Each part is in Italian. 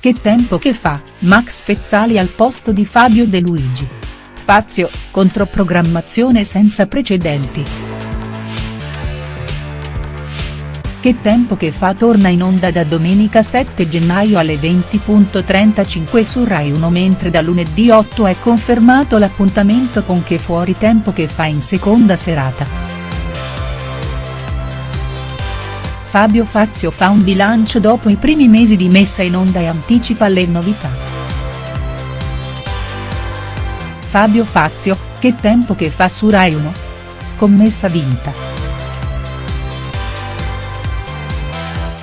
che tempo che fa, Max Pezzali al posto di Fabio De Luigi. Fazio, controprogrammazione senza precedenti. Che tempo che fa torna in onda da domenica 7 gennaio alle 20.35 su Rai 1 mentre da lunedì 8 è confermato l'appuntamento con Che fuori tempo che fa in seconda serata. Fabio Fazio fa un bilancio dopo i primi mesi di messa in onda e anticipa le novità. Fabio Fazio, che tempo che fa su Rai 1? Scommessa vinta.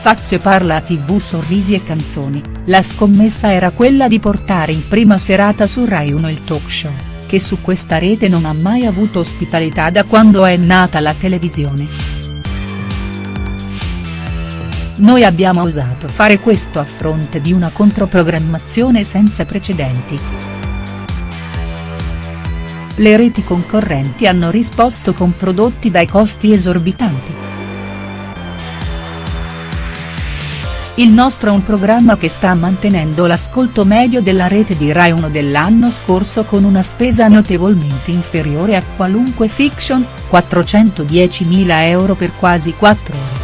Fazio parla a tv sorrisi e canzoni, la scommessa era quella di portare in prima serata su Rai 1 il talk show, che su questa rete non ha mai avuto ospitalità da quando è nata la televisione. Noi abbiamo osato fare questo a fronte di una controprogrammazione senza precedenti. Le reti concorrenti hanno risposto con prodotti dai costi esorbitanti. Il nostro è un programma che sta mantenendo l'ascolto medio della rete di Rai 1 dell'anno scorso con una spesa notevolmente inferiore a qualunque fiction, 410.000 euro per quasi 4 ore.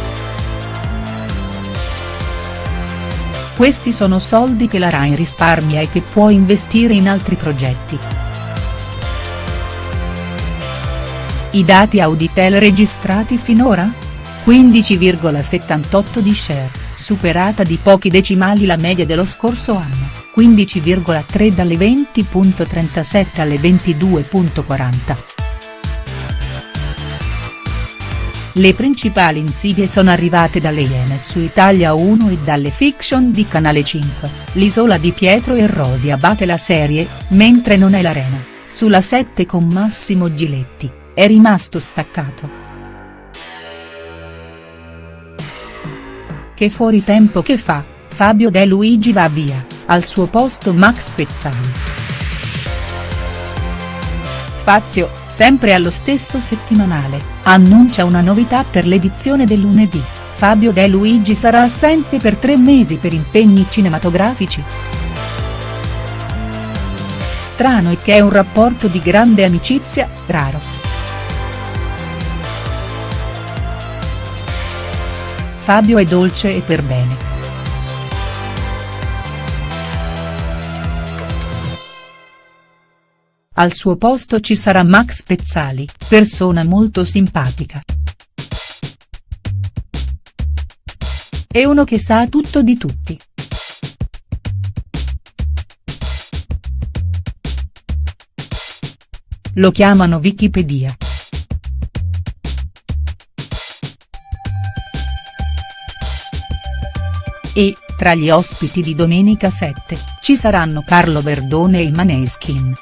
Questi sono soldi che la Rai risparmia e che può investire in altri progetti. I dati Auditel registrati finora? 15,78 di share, superata di pochi decimali la media dello scorso anno, 15,3 dalle 20.37 alle 22.40. Le principali insidie sono arrivate dalle Iene su Italia 1 e dalle fiction di Canale 5, L'isola di Pietro e Rosia batte la serie, mentre non è l'arena, sulla 7 con Massimo Giletti, è rimasto staccato. Che fuori tempo che fa, Fabio De Luigi va via, al suo posto Max Pezzali. Fazio, sempre allo stesso settimanale, annuncia una novità per l'edizione del lunedì, Fabio De Luigi sarà assente per tre mesi per impegni cinematografici. Tra noi che è un rapporto di grande amicizia, raro. Fabio è dolce e per bene. Al suo posto ci sarà Max Pezzali, persona molto simpatica. È uno che sa tutto di tutti. Lo chiamano Wikipedia. E, tra gli ospiti di Domenica 7, ci saranno Carlo Verdone e Maneskin.